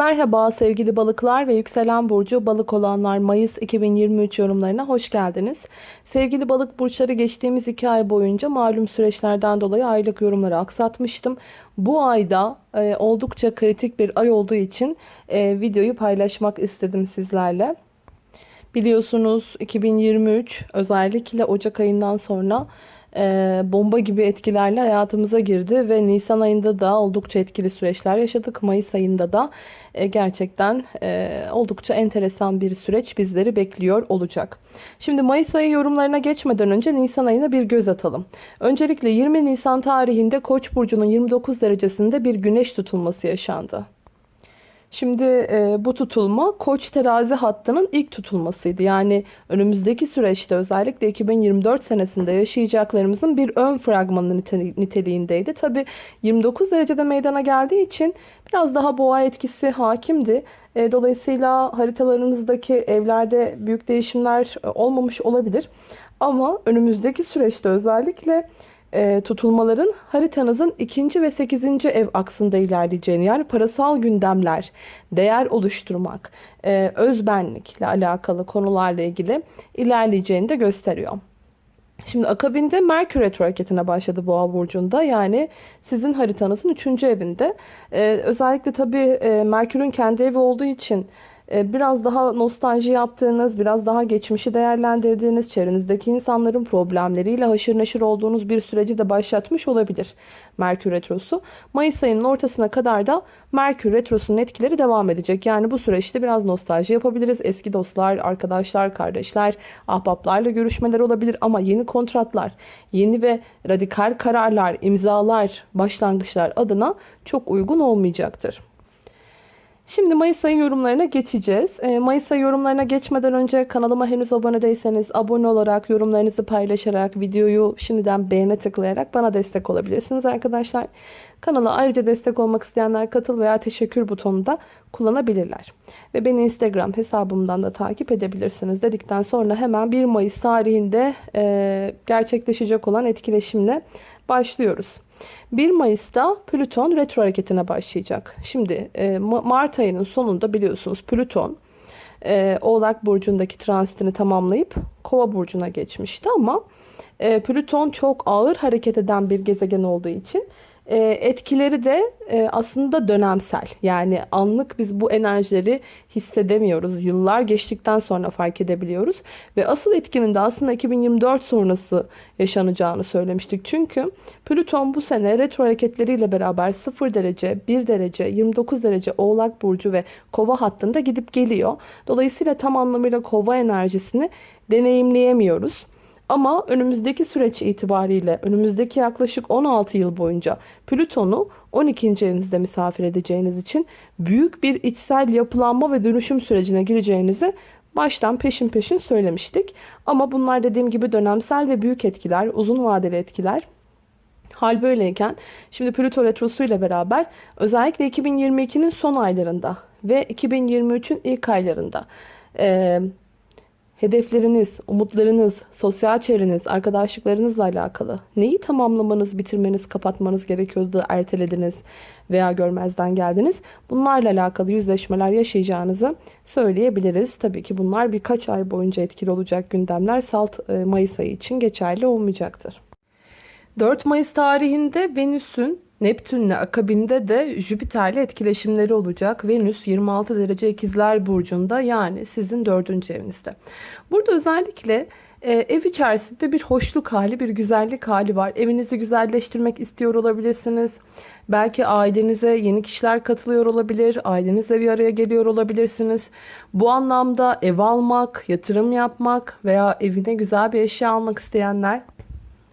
Merhaba sevgili balıklar ve yükselen burcu balık olanlar Mayıs 2023 yorumlarına hoş geldiniz. Sevgili balık burçları geçtiğimiz iki ay boyunca malum süreçlerden dolayı aylık yorumları aksatmıştım. Bu ayda e, oldukça kritik bir ay olduğu için e, videoyu paylaşmak istedim sizlerle. Biliyorsunuz 2023 özellikle Ocak ayından sonra e, bomba gibi etkilerle hayatımıza girdi ve Nisan ayında da oldukça etkili süreçler yaşadık. Mayıs ayında da e, gerçekten e, oldukça enteresan bir süreç bizleri bekliyor olacak. Şimdi Mayıs ayı yorumlarına geçmeden önce Nisan ayına bir göz atalım. Öncelikle 20 Nisan tarihinde Koç burcunun 29 derecesinde bir güneş tutulması yaşandı. Şimdi e, bu tutulma Koç terazi hattının ilk tutulmasıydı. Yani önümüzdeki süreçte özellikle 2024 senesinde yaşayacaklarımızın bir ön fragmanı niteliğindeydi. Tabi 29 derecede meydana geldiği için biraz daha boğa etkisi hakimdi. E, dolayısıyla haritalarınızdaki evlerde büyük değişimler e, olmamış olabilir. Ama önümüzdeki süreçte özellikle e, tutulmaların haritanızın ikinci ve sekizinci ev aksında ilerleyeceğini yani parasal gündemler, değer oluşturmak, e, özbenlikle alakalı konularla ilgili ilerleyeceğini de gösteriyor. Şimdi akabinde Merkür Retro hareketine başladı Boğa Burcu'nda. Yani sizin haritanızın 3. evinde. Ee, özellikle tabii e, Merkür'ün kendi evi olduğu için biraz daha nostalji yaptığınız, biraz daha geçmişi değerlendirdiğiniz, çevrenizdeki insanların problemleriyle haşır neşir olduğunuz bir süreci de başlatmış olabilir Merkür Retrosu. Mayıs ayının ortasına kadar da Merkür Retrosu'nun etkileri devam edecek. Yani bu süreçte biraz nostalji yapabiliriz. Eski dostlar, arkadaşlar, kardeşler, ahbaplarla görüşmeler olabilir ama yeni kontratlar, yeni ve radikal kararlar, imzalar, başlangıçlar adına çok uygun olmayacaktır. Şimdi Mayıs ayı yorumlarına geçeceğiz. Ee, Mayıs ayı yorumlarına geçmeden önce kanalıma henüz abone değilseniz abone olarak, yorumlarınızı paylaşarak, videoyu şimdiden beğene tıklayarak bana destek olabilirsiniz arkadaşlar. Kanala ayrıca destek olmak isteyenler katıl veya teşekkür butonunu da kullanabilirler. Ve beni Instagram hesabımdan da takip edebilirsiniz dedikten sonra hemen 1 Mayıs tarihinde e, gerçekleşecek olan etkileşimle başlıyoruz. 1 Mayıs'ta Plüton retro hareketine başlayacak. Şimdi e, Mart ayının sonunda biliyorsunuz Plüton e, Oğlak Burcu'ndaki transitini tamamlayıp Kova Burcu'na geçmişti ama e, Plüton çok ağır hareket eden bir gezegen olduğu için e, etkileri de e, aslında dönemsel. Yani anlık biz bu enerjileri hissedemiyoruz. Yıllar geçtikten sonra fark edebiliyoruz. Ve asıl etkinin de aslında 2024 sonrası yaşanacağını söylemiştik. Çünkü Plüton bu sene retro hareketleriyle beraber 0 derece, 1 derece, 29 derece Oğlak Burcu ve Kova hattında gidip geliyor. Dolayısıyla tam anlamıyla Kova enerjisini deneyimleyemiyoruz. Ama önümüzdeki süreç itibariyle önümüzdeki yaklaşık 16 yıl boyunca Plüton'u 12. evinizde misafir edeceğiniz için büyük bir içsel yapılanma ve dönüşüm sürecine gireceğinizi baştan peşin peşin söylemiştik. Ama bunlar dediğim gibi dönemsel ve büyük etkiler, uzun vadeli etkiler. Hal böyleyken şimdi Plüto Retrosu ile beraber özellikle 2022'nin son aylarında ve 2023'ün ilk aylarında hedefleriniz, umutlarınız, sosyal çevreniz, arkadaşlıklarınızla alakalı neyi tamamlamanız, bitirmeniz, kapatmanız gerekiyordu ertelediniz veya görmezden geldiniz. Bunlarla alakalı yüzleşmeler yaşayacağınızı söyleyebiliriz. Tabii ki bunlar birkaç ay boyunca etkili olacak gündemler salt e, Mayıs ayı için geçerli olmayacaktır. 4 Mayıs tarihinde Venüs'ün Neptünle akabinde de Jüpiter'le etkileşimleri olacak. Venüs 26 derece ikizler burcunda yani sizin dördüncü evinizde. Burada özellikle e, ev içerisinde bir hoşluk hali, bir güzellik hali var. Evinizi güzelleştirmek istiyor olabilirsiniz. Belki ailenize yeni kişiler katılıyor olabilir. Ailenizle bir araya geliyor olabilirsiniz. Bu anlamda ev almak, yatırım yapmak veya evine güzel bir eşya almak isteyenler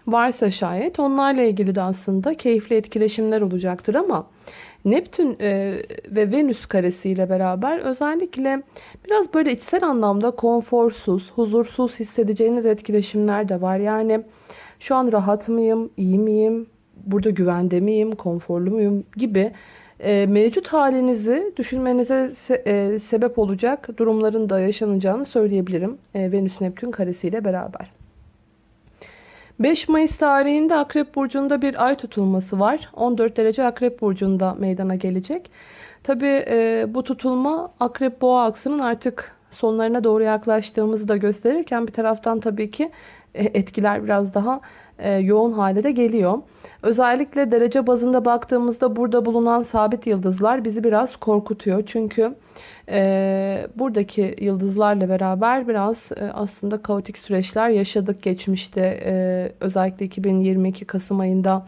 varsa şayet onlarla ilgili de aslında keyifli etkileşimler olacaktır ama Neptün e, ve Venüs karesiyle beraber özellikle biraz böyle içsel anlamda konforsuz, huzursuz hissedeceğiniz etkileşimler de var. Yani şu an rahat mıyım, iyi miyim, burada güvende miyim, konforlu muyum gibi e, mevcut halinizi düşünmenize e, sebep olacak durumların da yaşanacağını söyleyebilirim. E, Venüs-Neptün karesiyle beraber. 5 Mayıs tarihinde Akrep Burcu'nda bir ay tutulması var. 14 derece Akrep Burcu'nda meydana gelecek. Tabii e, bu tutulma akrep boğa aksının artık sonlarına doğru yaklaştığımızı da gösterirken bir taraftan tabii ki e, etkiler biraz daha yoğun hale de geliyor. Özellikle derece bazında baktığımızda burada bulunan sabit yıldızlar bizi biraz korkutuyor. Çünkü e, buradaki yıldızlarla beraber biraz e, aslında kaotik süreçler yaşadık geçmişte. E, özellikle 2022 Kasım ayında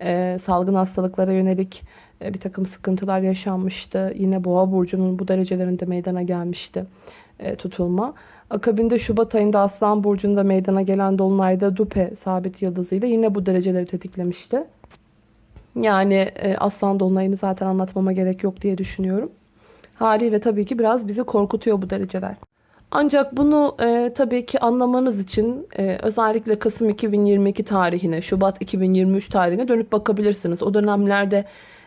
e, salgın hastalıklara yönelik e, bir takım sıkıntılar yaşanmıştı. Yine Boğa burcunun bu derecelerinde meydana gelmişti e, tutulma. Akabinde Şubat ayında Aslan burcunda meydana gelen dolunayda Dupe sabit yıldızıyla yine bu dereceleri tetiklemişti. Yani e, Aslan dolunayını zaten anlatmama gerek yok diye düşünüyorum. Haliyle tabii ki biraz bizi korkutuyor bu dereceler. Ancak bunu e, tabii ki anlamanız için e, özellikle Kasım 2022 tarihine, Şubat 2023 tarihine dönüp bakabilirsiniz. O dönemlerde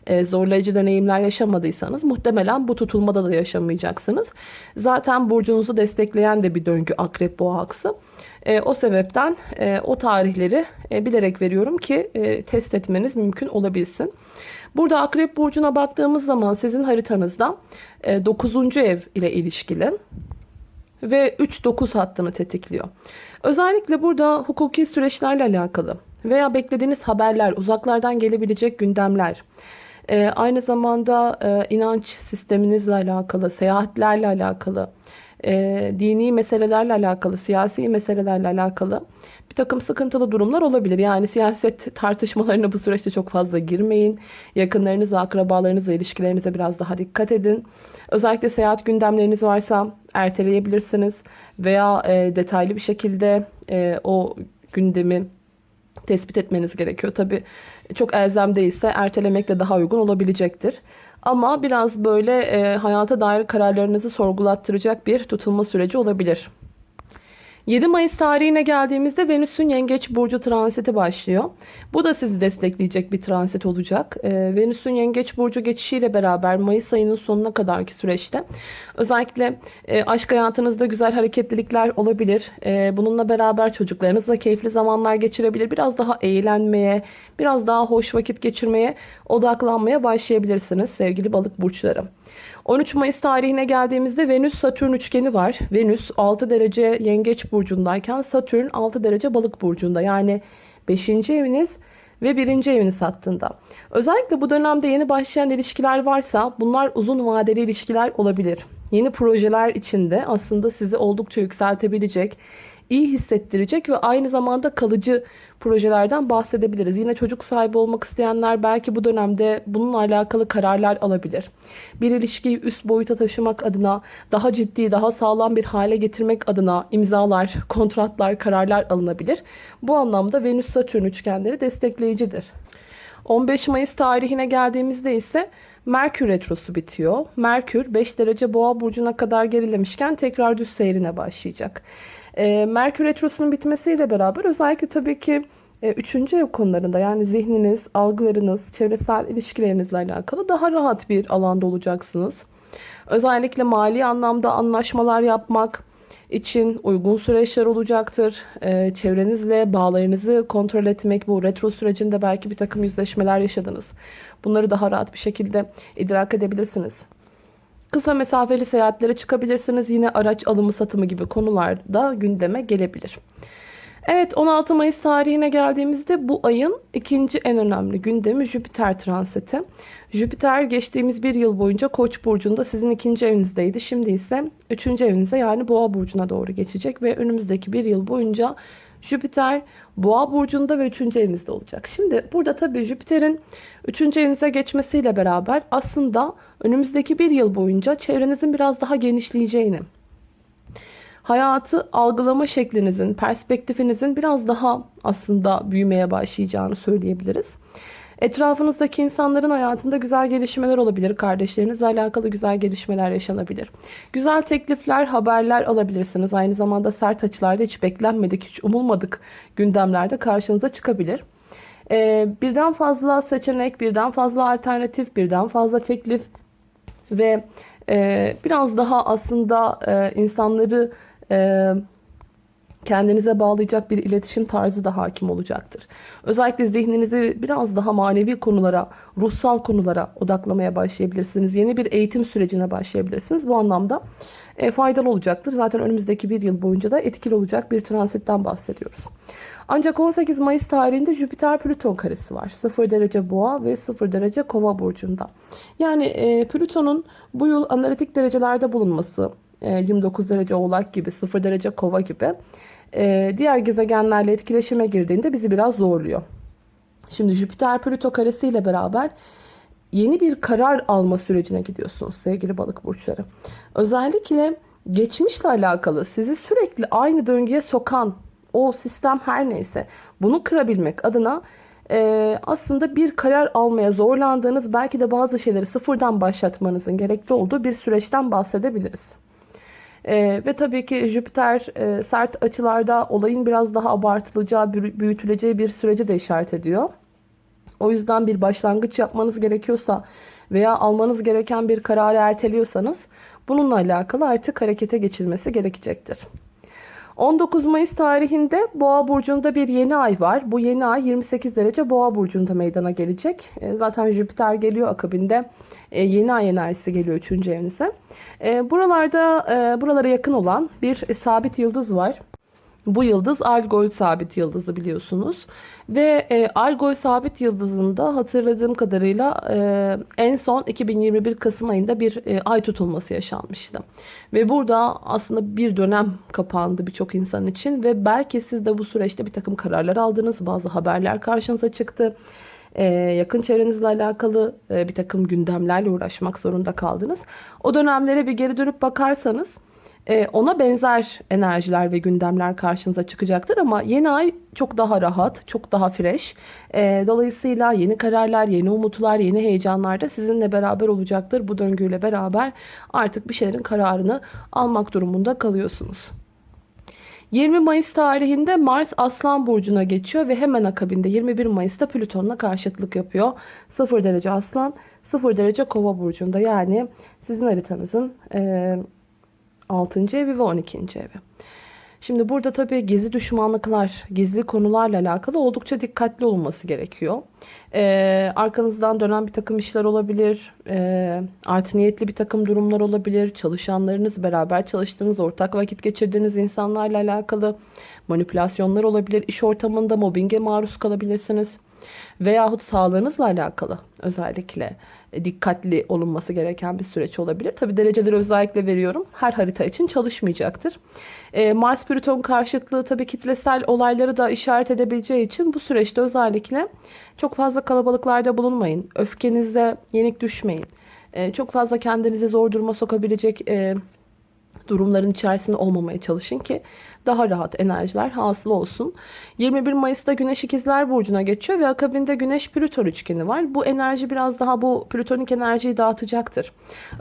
e, zorlayıcı deneyimler yaşamadıysanız muhtemelen bu tutulmada da yaşamayacaksınız. Zaten burcunuzu destekleyen de bir döngü akrep boğa aksı. E, o sebepten e, o tarihleri bilerek veriyorum ki test etmeniz mümkün olabilsin. Burada akrep burcuna baktığımız zaman sizin haritanızda e, 9. ev ile ilişkili ve 3-9 hattını tetikliyor. Özellikle burada hukuki süreçlerle alakalı veya beklediğiniz haberler, uzaklardan gelebilecek gündemler, e, aynı zamanda e, inanç sisteminizle alakalı, seyahatlerle alakalı, e, dini meselelerle alakalı, siyasi meselelerle alakalı bir takım sıkıntılı durumlar olabilir. Yani siyaset tartışmalarına bu süreçte çok fazla girmeyin. Yakınlarınızla, akrabalarınızla ilişkilerinize biraz daha dikkat edin. Özellikle seyahat gündemleriniz varsa erteleyebilirsiniz. Veya e, detaylı bir şekilde e, o gündemi tespit etmeniz gerekiyor. Tabi çok elzem değilse ertelemekle daha uygun olabilecektir. Ama biraz böyle e, hayata dair kararlarınızı sorgulattıracak bir tutulma süreci olabilir. 7 Mayıs tarihine geldiğimizde Venüs'ün Yengeç Burcu transiti başlıyor. Bu da sizi destekleyecek bir transit olacak. Ee, Venüs'ün Yengeç Burcu geçişiyle beraber Mayıs ayının sonuna kadarki süreçte özellikle e, aşk hayatınızda güzel hareketlilikler olabilir. E, bununla beraber çocuklarınızla keyifli zamanlar geçirebilir. Biraz daha eğlenmeye, biraz daha hoş vakit geçirmeye odaklanmaya başlayabilirsiniz sevgili balık burçları. 13 Mayıs tarihine geldiğimizde Venüs-Satürn üçgeni var. Venüs 6 derece yengeç burcundayken Satürn 6 derece balık burcunda. Yani 5. eviniz ve 1. eviniz hattında. Özellikle bu dönemde yeni başlayan ilişkiler varsa bunlar uzun vadeli ilişkiler olabilir. Yeni projeler içinde aslında sizi oldukça yükseltebilecek, iyi hissettirecek ve aynı zamanda kalıcı projelerden bahsedebiliriz. Yine çocuk sahibi olmak isteyenler belki bu dönemde bununla alakalı kararlar alabilir. Bir ilişkiyi üst boyuta taşımak adına, daha ciddi, daha sağlam bir hale getirmek adına imzalar, kontratlar, kararlar alınabilir. Bu anlamda Venüs-Satürn üçgenleri destekleyicidir. 15 Mayıs tarihine geldiğimizde ise Merkür Retrosu bitiyor. Merkür 5 derece boğa burcuna kadar gerilemişken tekrar düz seyrine başlayacak. E, Merkür Retrosu'nun bitmesiyle beraber özellikle tabii ki e, üçüncü ev konularında yani zihniniz, algılarınız, çevresel ilişkilerinizle alakalı daha rahat bir alanda olacaksınız. Özellikle mali anlamda anlaşmalar yapmak için uygun süreçler olacaktır. Ee, çevrenizle bağlarınızı kontrol etmek bu retro sürecinde belki bir takım yüzleşmeler yaşadınız. Bunları daha rahat bir şekilde idrak edebilirsiniz. Kısa mesafeli seyahatlere çıkabilirsiniz. Yine araç alımı satımı gibi konularda gündeme gelebilir. Evet 16 Mayıs tarihine geldiğimizde bu ayın ikinci en önemli gündemi Jüpiter transiti. Jüpiter geçtiğimiz bir yıl boyunca Koç burcunda sizin ikinci evinizdeydi. Şimdi ise üçüncü evinize yani Boğa burcuna doğru geçecek ve önümüzdeki bir yıl boyunca Jüpiter Boğa burcunda ve 3. evinizde olacak. Şimdi burada tabii Jüpiter'in 3. evinize geçmesiyle beraber aslında önümüzdeki bir yıl boyunca çevrenizin biraz daha genişleyeceğini, hayatı algılama şeklinizin, perspektifinizin biraz daha aslında büyümeye başlayacağını söyleyebiliriz. Etrafınızdaki insanların hayatında güzel gelişmeler olabilir. Kardeşlerinizle alakalı güzel gelişmeler yaşanabilir. Güzel teklifler, haberler alabilirsiniz. Aynı zamanda sert açılarda hiç beklenmedik, hiç umulmadık gündemlerde karşınıza çıkabilir. Ee, birden fazla seçenek, birden fazla alternatif, birden fazla teklif ve e, biraz daha aslında e, insanları e, kendinize bağlayacak bir iletişim tarzı da hakim olacaktır. Özellikle zihninizi biraz daha manevi konulara, ruhsal konulara odaklamaya başlayabilirsiniz. Yeni bir eğitim sürecine başlayabilirsiniz. Bu anlamda e, faydalı olacaktır. Zaten önümüzdeki bir yıl boyunca da etkili olacak bir transitten bahsediyoruz. Ancak 18 Mayıs tarihinde Jüpiter-Plüton karesi var. 0 derece boğa ve 0 derece kova burcunda. Yani e, Plüton'un bu yıl analitik derecelerde bulunması, 29 e, derece oğlak gibi, 0 derece kova gibi e, diğer gezegenlerle etkileşime girdiğinde bizi biraz zorluyor. Şimdi Jüpiter-Plüto karesi ile beraber yeni bir karar alma sürecine gidiyorsunuz sevgili balık burçları. Özellikle geçmişle alakalı sizi sürekli aynı döngüye sokan o sistem her neyse bunu kırabilmek adına e, aslında bir karar almaya zorlandığınız belki de bazı şeyleri sıfırdan başlatmanızın gerekli olduğu bir süreçten bahsedebiliriz. E, ve tabii ki Jüpiter e, sert açılarda olayın biraz daha abartılacağı, büyütüleceği bir süreci de işaret ediyor. O yüzden bir başlangıç yapmanız gerekiyorsa veya almanız gereken bir kararı erteliyorsanız bununla alakalı artık harekete geçilmesi gerekecektir. 19 Mayıs tarihinde Boğa burcunda bir yeni ay var. Bu yeni ay 28 derece Boğa burcunda meydana gelecek. E, zaten Jüpiter geliyor akabinde. E, yeni ay enerjisi geliyor 3. evinize. E, buralarda buralara yakın olan bir sabit yıldız var. Bu yıldız Algol sabit yıldızı biliyorsunuz. Ve e, Algol sabit yıldızında hatırladığım kadarıyla e, en son 2021 Kasım ayında bir e, ay tutulması yaşanmıştı. Ve burada aslında bir dönem kapandı birçok insan için ve belki siz de bu süreçte bir takım kararlar aldınız. Bazı haberler karşınıza çıktı. Ee, yakın çevrenizle alakalı e, bir takım gündemlerle uğraşmak zorunda kaldınız. O dönemlere bir geri dönüp bakarsanız ona benzer enerjiler ve gündemler karşınıza çıkacaktır ama yeni ay çok daha rahat, çok daha fresh. E, dolayısıyla yeni kararlar, yeni umutlar, yeni heyecanlar da sizinle beraber olacaktır. Bu döngüyle beraber artık bir şeylerin kararını almak durumunda kalıyorsunuz. 20 Mayıs tarihinde Mars Aslan Burcu'na geçiyor ve hemen akabinde 21 Mayıs'ta Plüton'la karşıtlık yapıyor. 0 derece Aslan, 0 derece Kova Burcu'nda yani sizin haritanızın... E, 6. evi ve 12. evi. Şimdi burada tabii gizli düşmanlıklar, gizli konularla alakalı oldukça dikkatli olunması gerekiyor. Ee, arkanızdan dönen bir takım işler olabilir, e, art niyetli bir takım durumlar olabilir, çalışanlarınız, beraber çalıştığınız, ortak vakit geçirdiğiniz insanlarla alakalı manipülasyonlar olabilir, iş ortamında mobbinge maruz kalabilirsiniz. Veyahut sağlığınızla alakalı özellikle dikkatli olunması gereken bir süreç olabilir. Tabi dereceleri özellikle veriyorum. Her harita için çalışmayacaktır. E, Mars Plüton karşıtlığı tabi kitlesel olayları da işaret edebileceği için bu süreçte özellikle çok fazla kalabalıklarda bulunmayın. Öfkenizde yenik düşmeyin. E, çok fazla kendinizi zor duruma sokabilecek e, durumların içerisinde olmamaya çalışın ki daha rahat enerjiler hasıl olsun. 21 Mayıs'ta Güneş İkizler Burcu'na geçiyor ve akabinde Güneş Plüton üçgeni var. Bu enerji biraz daha bu plütonik enerjiyi dağıtacaktır.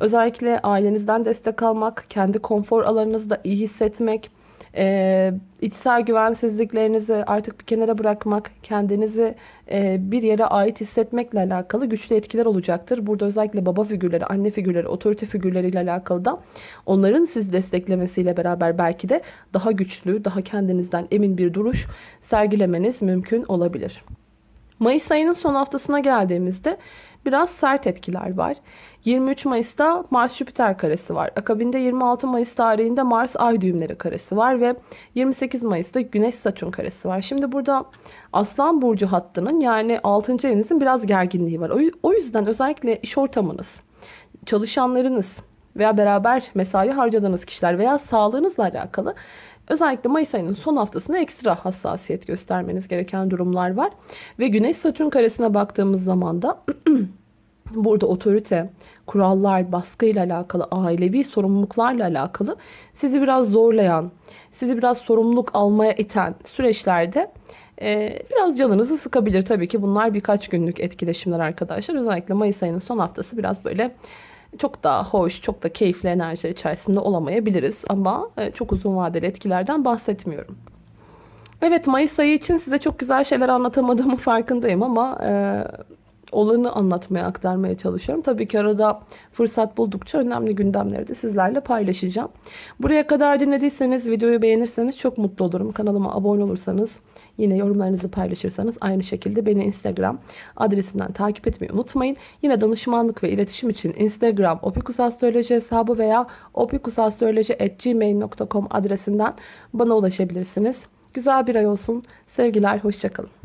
Özellikle ailenizden destek almak, kendi konfor alanınızda iyi hissetmek, e, içsel güvensizliklerinizi artık bir kenara bırakmak, kendinizi e, bir yere ait hissetmekle alakalı güçlü etkiler olacaktır. Burada özellikle baba figürleri, anne figürleri, otorite figürleriyle alakalı da onların sizi desteklemesiyle beraber belki de daha güçlü, daha kendinizden emin bir duruş sergilemeniz mümkün olabilir. Mayıs ayının son haftasına geldiğimizde biraz sert etkiler var. 23 Mayıs'ta Mars Jüpiter karesi var. Akabinde 26 Mayıs tarihinde Mars Ay düğümleri karesi var ve 28 Mayıs'ta Güneş Satürn karesi var. Şimdi burada Aslan burcu hattının yani 6. evinizin biraz gerginliği var. O yüzden özellikle iş ortamınız, çalışanlarınız veya beraber mesai harcadığınız kişiler veya sağlığınızla alakalı Özellikle Mayıs ayının son haftasında ekstra hassasiyet göstermeniz gereken durumlar var. Ve Güneş Satürn karesine baktığımız zaman da burada otorite, kurallar, baskıyla alakalı, ailevi sorumluluklarla alakalı sizi biraz zorlayan, sizi biraz sorumluluk almaya iten süreçlerde e, biraz canınızı sıkabilir. Tabii ki bunlar birkaç günlük etkileşimler arkadaşlar. Özellikle Mayıs ayının son haftası biraz böyle çok daha hoş, çok da keyifli enerjiler içerisinde olamayabiliriz. Ama e, çok uzun vadeli etkilerden bahsetmiyorum. Evet Mayıs ayı için size çok güzel şeyler anlatamadığımın farkındayım ama e, olanı anlatmaya, aktarmaya çalışıyorum. Tabii ki arada fırsat buldukça önemli gündemleri de sizlerle paylaşacağım. Buraya kadar dinlediyseniz, videoyu beğenirseniz çok mutlu olurum. Kanalıma abone olursanız, yine yorumlarınızı paylaşırsanız aynı şekilde beni Instagram adresimden takip etmeyi unutmayın. Yine danışmanlık ve iletişim için Instagram opikusastroloji hesabı veya opikusastroloji.gmail.com adresinden bana ulaşabilirsiniz. Güzel bir ay olsun. Sevgiler, hoşçakalın.